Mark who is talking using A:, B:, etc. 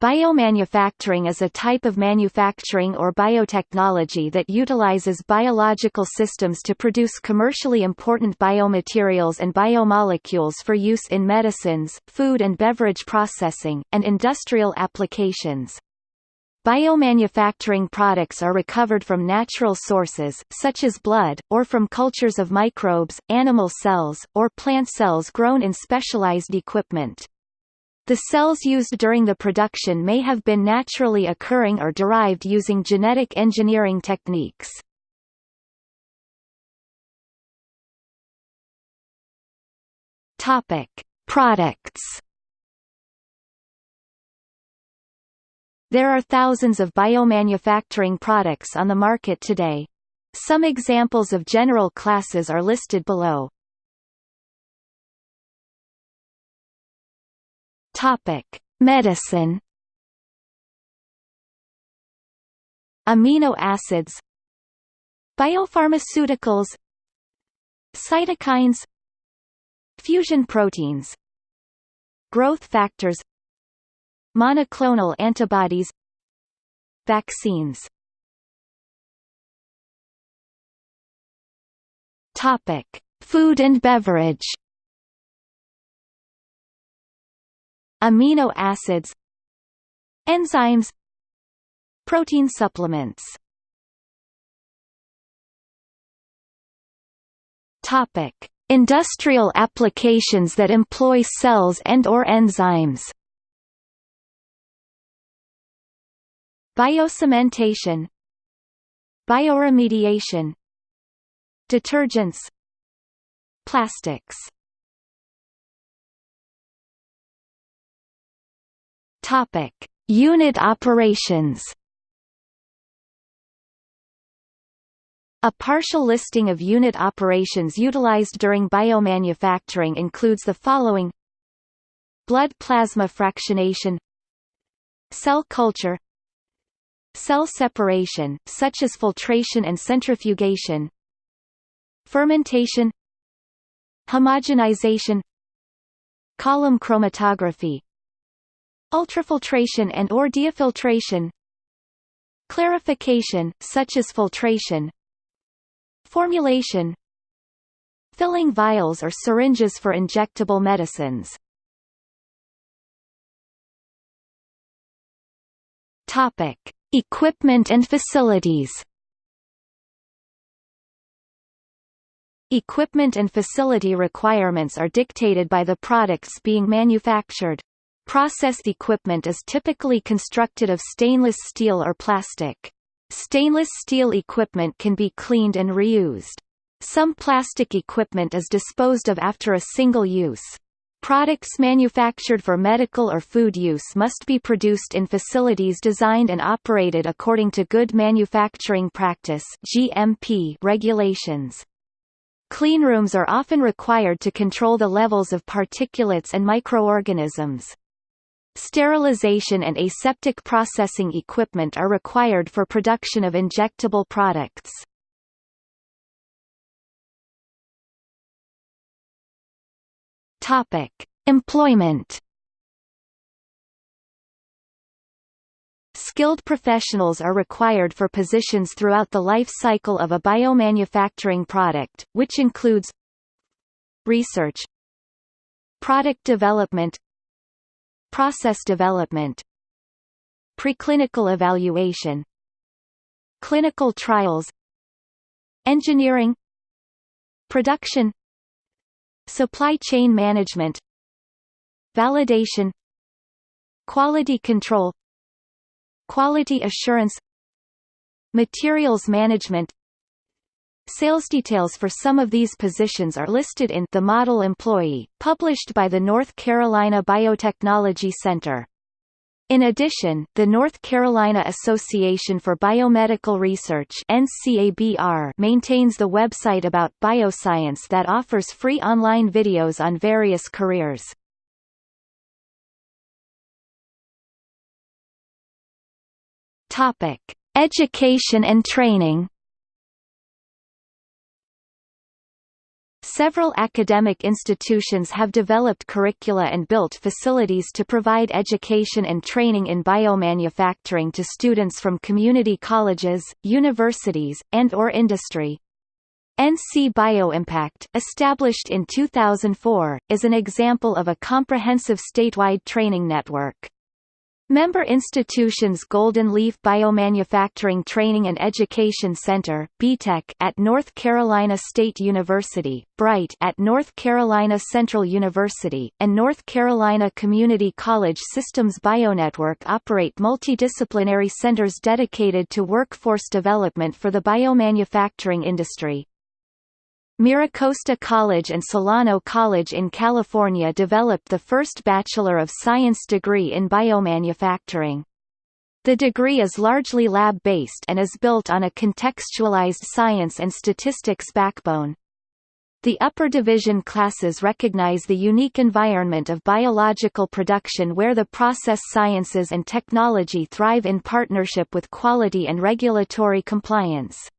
A: Biomanufacturing is a type of manufacturing or biotechnology that utilizes biological systems to produce commercially important biomaterials and biomolecules for use in medicines, food and beverage processing, and industrial applications. Biomanufacturing products are recovered from natural sources, such as blood, or from cultures of microbes, animal cells, or plant cells grown in specialized equipment. The cells used during the production may have been naturally occurring or derived using genetic engineering techniques. Topic: Products. There are thousands of biomanufacturing products on the market today. Some examples of general classes are listed below. Topic: Medicine. Amino acids. Biopharmaceuticals. Cytokines. Fusion proteins. Growth factors. Monoclonal antibodies. Vaccines. Topic: Food and beverage. Amino acids enzymes protein supplements. Topic. Industrial applications that employ cells and or enzymes. Biocementation. Bioremediation. Detergents. Plastics Topic: Unit operations. A partial listing of unit operations utilized during biomanufacturing includes the following. Blood plasma fractionation. Cell culture. Cell separation, such as filtration and centrifugation. Fermentation. Homogenization. Column chromatography Ultrafiltration and or diafiltration Clarification, such as filtration Formulation Filling vials or syringes for injectable medicines Topic. Equipment and facilities Equipment and facility requirements are dictated by the products being manufactured. Processed equipment is typically constructed of stainless steel or plastic. Stainless steel equipment can be cleaned and reused. Some plastic equipment is disposed of after a single use. Products manufactured for medical or food use must be produced in facilities designed and operated according to Good Manufacturing Practice (GMP) regulations. Cleanrooms are often required to control the levels of particulates and microorganisms. Sterilization and aseptic processing equipment are required for production of injectable products. Topic: Employment. Skilled professionals are required for positions throughout the life cycle of a biomanufacturing product, which includes research, product development, Process development Preclinical evaluation Clinical trials Engineering Production Supply chain management Validation Quality control Quality assurance Materials management Sales details for some of these positions are listed in The Model Employee, published by the North Carolina Biotechnology Center. In addition, the North Carolina Association for Biomedical Research NCABR maintains the website about bioscience that offers free online videos on various careers. Topic: Education and training Several academic institutions have developed curricula and built facilities to provide education and training in biomanufacturing to students from community colleges, universities, and or industry. NC BioImpact, established in 2004, is an example of a comprehensive statewide training network. Member institutions Golden Leaf Biomanufacturing Training and Education Center (BTEC) at North Carolina State University, BRITE at North Carolina Central University, and North Carolina Community College Systems Bionetwork operate multidisciplinary centers dedicated to workforce development for the biomanufacturing industry. MiraCosta College and Solano College in California developed the first Bachelor of Science degree in biomanufacturing. The degree is largely lab-based and is built on a contextualized science and statistics backbone. The upper division classes recognize the unique environment of biological production where the process sciences and technology thrive in partnership with quality and regulatory compliance.